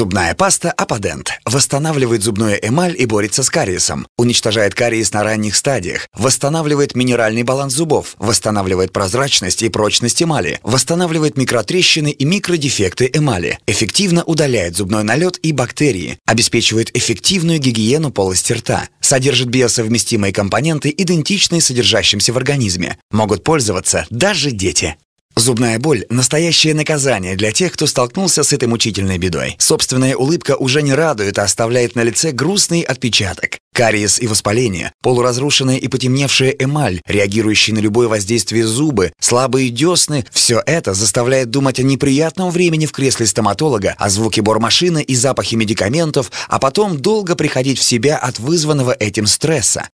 Зубная паста Аподент восстанавливает зубную эмаль и борется с кариесом, уничтожает кариес на ранних стадиях, восстанавливает минеральный баланс зубов, восстанавливает прозрачность и прочность эмали, восстанавливает микротрещины и микродефекты эмали, эффективно удаляет зубной налет и бактерии, обеспечивает эффективную гигиену полости рта, содержит биосовместимые компоненты, идентичные содержащимся в организме. Могут пользоваться даже дети. Зубная боль – настоящее наказание для тех, кто столкнулся с этой мучительной бедой. Собственная улыбка уже не радует, а оставляет на лице грустный отпечаток. Кариес и воспаление, полуразрушенная и потемневшая эмаль, реагирующие на любое воздействие зубы, слабые десны – все это заставляет думать о неприятном времени в кресле стоматолога, о звуке бормашины и запахе медикаментов, а потом долго приходить в себя от вызванного этим стресса.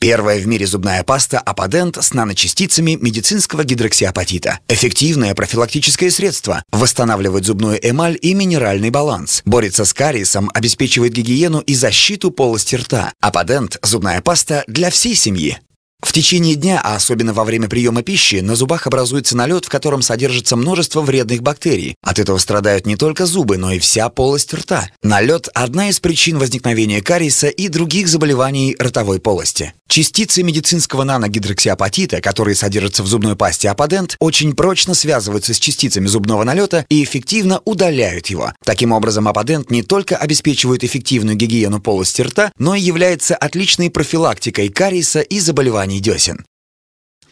Первая в мире зубная паста Аподент с наночастицами медицинского гидроксиапатита. Эффективное профилактическое средство. Восстанавливает зубную эмаль и минеральный баланс. Борется с кариесом, обеспечивает гигиену и защиту полости рта. Аподент – зубная паста для всей семьи. В течение дня, а особенно во время приема пищи, на зубах образуется налет, в котором содержится множество вредных бактерий. От этого страдают не только зубы, но и вся полость рта. Налет – одна из причин возникновения кариеса и других заболеваний ротовой полости. Частицы медицинского наногидроксиапатита, которые содержатся в зубной пасте Аподент, очень прочно связываются с частицами зубного налета и эффективно удаляют его. Таким образом, Аподент не только обеспечивает эффективную гигиену полости рта, но и является отличной профилактикой кариеса и заболеваний десен.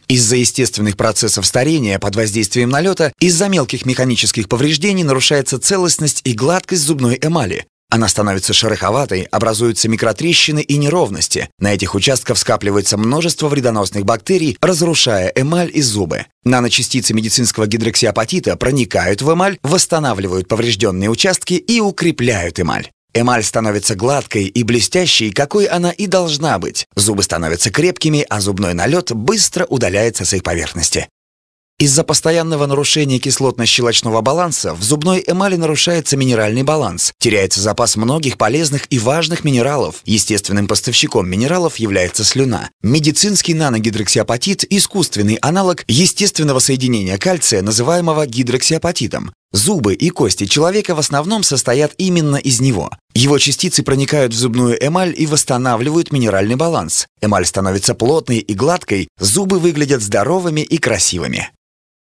Из-за естественных процессов старения под воздействием налета, из-за мелких механических повреждений нарушается целостность и гладкость зубной эмали. Она становится шероховатой, образуются микротрещины и неровности. На этих участках скапливается множество вредоносных бактерий, разрушая эмаль и зубы. Наночастицы медицинского гидроксиапатита проникают в эмаль, восстанавливают поврежденные участки и укрепляют эмаль. Эмаль становится гладкой и блестящей, какой она и должна быть. Зубы становятся крепкими, а зубной налет быстро удаляется с их поверхности. Из-за постоянного нарушения кислотно-щелочного баланса в зубной эмали нарушается минеральный баланс, теряется запас многих полезных и важных минералов. Естественным поставщиком минералов является слюна. Медицинский наногидроксиапатит – искусственный аналог естественного соединения кальция, называемого гидроксиапатитом. Зубы и кости человека в основном состоят именно из него. Его частицы проникают в зубную эмаль и восстанавливают минеральный баланс. Эмаль становится плотной и гладкой, зубы выглядят здоровыми и красивыми.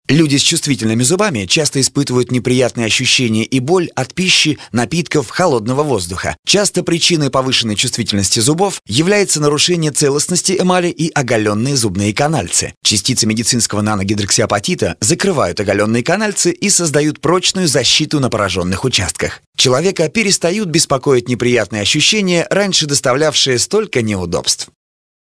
Люди с чувствительными зубами часто испытывают неприятные ощущения и боль от пищи, напитков, холодного воздуха. Часто причиной повышенной чувствительности зубов является нарушение целостности эмали и оголенные зубные канальцы. Частицы медицинского наногидроксиапатита закрывают оголенные канальцы и создают прочную защиту на пораженных участках. Человека перестают беспокоить неприятные ощущения, раньше доставлявшие столько неудобств.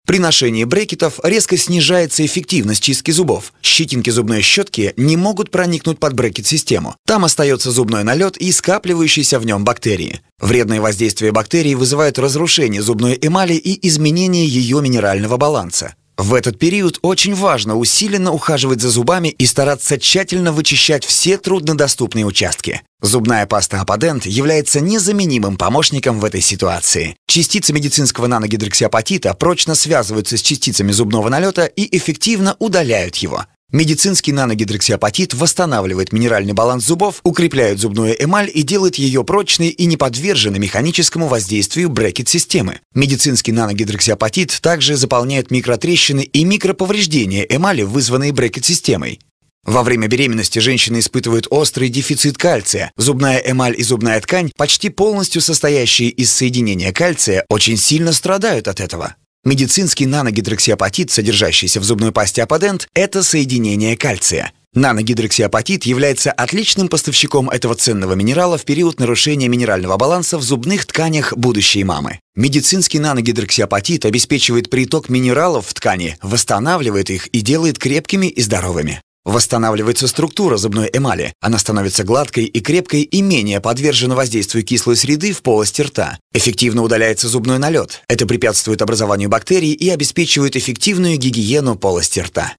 При ношении брекетов резко снижается эффективность чистки зубов. Щетинки зубной щетки не могут проникнуть под брекет-систему. Там остается зубной налет и скапливающиеся в нем бактерии. Вредное воздействие бактерий вызывает разрушение зубной эмали и изменение ее минерального баланса. В этот период очень важно усиленно ухаживать за зубами и стараться тщательно вычищать все труднодоступные участки. Зубная паста Аподент является незаменимым помощником в этой ситуации. Частицы медицинского наногидроксиапатита прочно связываются с частицами зубного налета и эффективно удаляют его. Медицинский наногидроксиапатит восстанавливает минеральный баланс зубов, укрепляет зубную эмаль и делает ее прочной и не подверженной механическому воздействию брекет-системы. Медицинский наногидроксиапатит также заполняет микротрещины и микроповреждения эмали, вызванные брекет-системой. Во время беременности женщины испытывают острый дефицит кальция. Зубная эмаль и зубная ткань, почти полностью состоящие из соединения кальция, очень сильно страдают от этого. Медицинский наногидроксиапатит, содержащийся в зубной пасте Аподент, это соединение кальция. Наногидроксиапатит является отличным поставщиком этого ценного минерала в период нарушения минерального баланса в зубных тканях будущей мамы. Медицинский наногидроксиапатит обеспечивает приток минералов в ткани, восстанавливает их и делает крепкими и здоровыми. Восстанавливается структура зубной эмали. Она становится гладкой и крепкой и менее подвержена воздействию кислой среды в полости рта. Эффективно удаляется зубной налет. Это препятствует образованию бактерий и обеспечивает эффективную гигиену полости рта.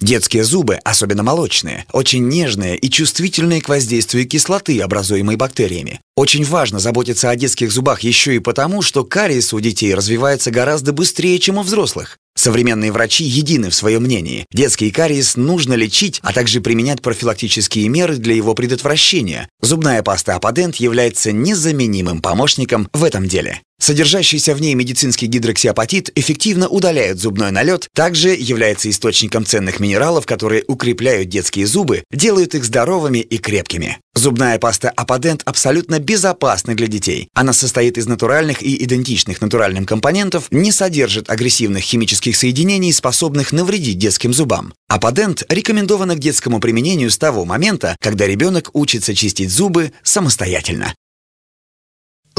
Детские зубы, особенно молочные, очень нежные и чувствительные к воздействию кислоты, образуемой бактериями. Очень важно заботиться о детских зубах еще и потому, что кариес у детей развивается гораздо быстрее, чем у взрослых. Современные врачи едины в своем мнении. Детский кариес нужно лечить, а также применять профилактические меры для его предотвращения. Зубная паста Аподент является незаменимым помощником в этом деле. Содержащийся в ней медицинский гидроксиапатит эффективно удаляет зубной налет, также является источником ценных минералов, которые укрепляют детские зубы, делают их здоровыми и крепкими. Зубная паста Аподент абсолютно безопасна для детей. Она состоит из натуральных и идентичных натуральным компонентов, не содержит агрессивных химических соединений, способных навредить детским зубам. Аподент рекомендована к детскому применению с того момента, когда ребенок учится чистить зубы самостоятельно.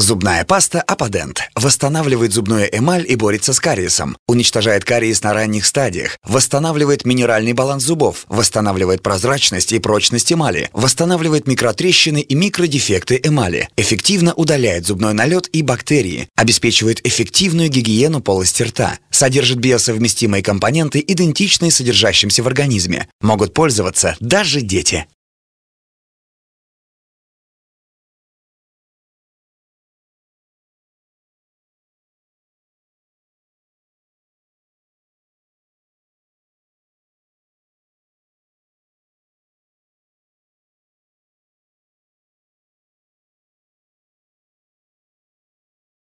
Зубная паста Аподент восстанавливает зубную эмаль и борется с кариесом, уничтожает кариес на ранних стадиях, восстанавливает минеральный баланс зубов, восстанавливает прозрачность и прочность эмали, восстанавливает микротрещины и микродефекты эмали, эффективно удаляет зубной налет и бактерии, обеспечивает эффективную гигиену полости рта, содержит биосовместимые компоненты, идентичные содержащимся в организме. Могут пользоваться даже дети.